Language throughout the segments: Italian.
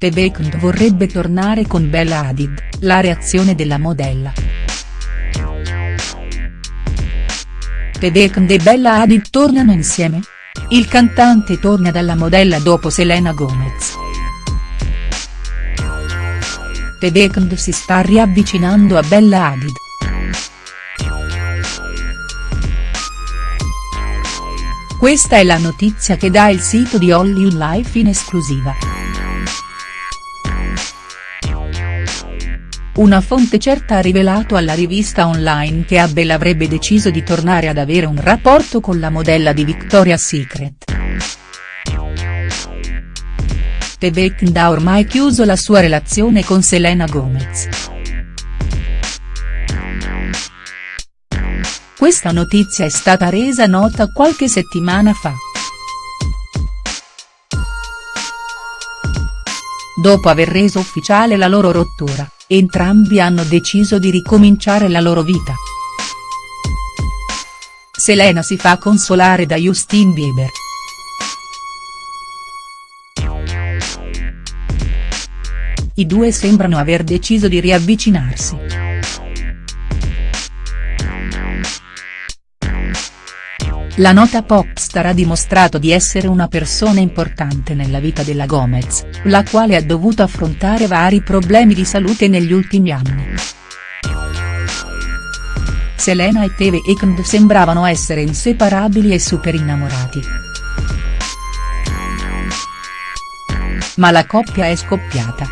The Weeknd vorrebbe tornare con Bella Hadid, la reazione della modella. The Weeknd e Bella Hadid tornano insieme? Il cantante torna dalla modella dopo Selena Gomez. The Weeknd si sta riavvicinando a Bella Hadid. Questa è la notizia che dà il sito di Hollywood Life in esclusiva. Una fonte certa ha rivelato alla rivista online che Abel avrebbe deciso di tornare ad avere un rapporto con la modella di Victoria's Secret. The Weeknd ha ormai chiuso la sua relazione con Selena Gomez. Questa notizia è stata resa nota qualche settimana fa. Dopo aver reso ufficiale la loro rottura, entrambi hanno deciso di ricominciare la loro vita. Selena si fa consolare da Justin Bieber. I due sembrano aver deciso di riavvicinarsi. La nota popstar ha dimostrato di essere una persona importante nella vita della Gomez, la quale ha dovuto affrontare vari problemi di salute negli ultimi anni. Selena e The Weeknd sembravano essere inseparabili e super innamorati. Ma la coppia è scoppiata.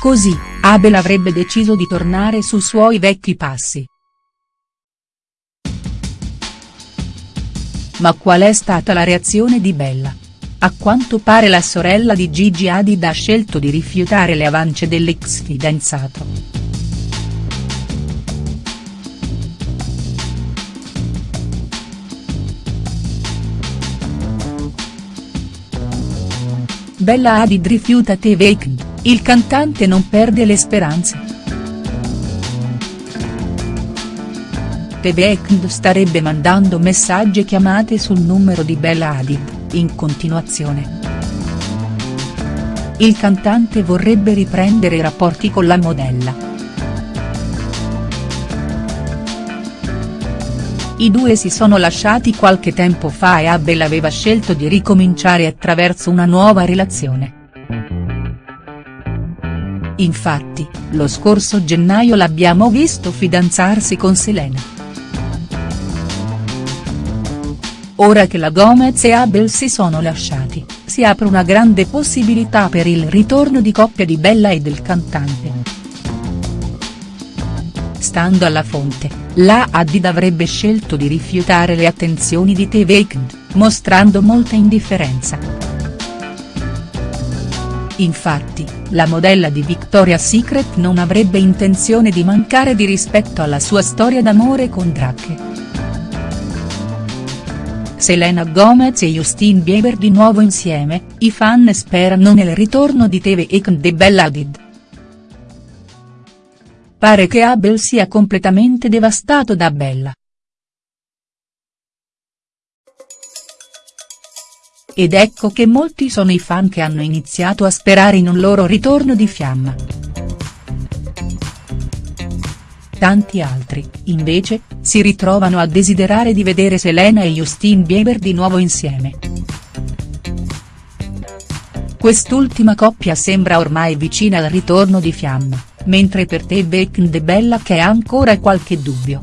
Così, Abel avrebbe deciso di tornare sui suoi vecchi passi. Ma qual è stata la reazione di Bella? A quanto pare la sorella di Gigi Hadid ha scelto di rifiutare le avance dell'ex fidanzato. Bella Hadid rifiuta The Weeknd. Il cantante non perde le speranze. The Weeknd starebbe mandando messaggi e chiamate sul numero di Bella Hadid, in continuazione. Il cantante vorrebbe riprendere i rapporti con la modella. I due si sono lasciati qualche tempo fa e Abel aveva scelto di ricominciare attraverso una nuova relazione. Infatti, lo scorso gennaio l'abbiamo visto fidanzarsi con Selena. Ora che la Gomez e Abel si sono lasciati, si apre una grande possibilità per il ritorno di coppia di Bella e del cantante. Stando alla fonte, la Hadid avrebbe scelto di rifiutare le attenzioni di The Weeknd, mostrando molta indifferenza. Infatti, la modella di Victoria's Secret non avrebbe intenzione di mancare di rispetto alla sua storia d'amore con Drake. Selena Gomez e Justin Bieber di nuovo insieme, i fan sperano nel ritorno di Weeknd e Bella Hadid. Pare che Abel sia completamente devastato da Bella. Ed ecco che molti sono i fan che hanno iniziato a sperare in un loro ritorno di fiamma. Tanti altri, invece, si ritrovano a desiderare di vedere Selena e Justin Bieber di nuovo insieme. Quest'ultima coppia sembra ormai vicina al ritorno di fiamma, mentre per te Beck e Bella che ha ancora qualche dubbio.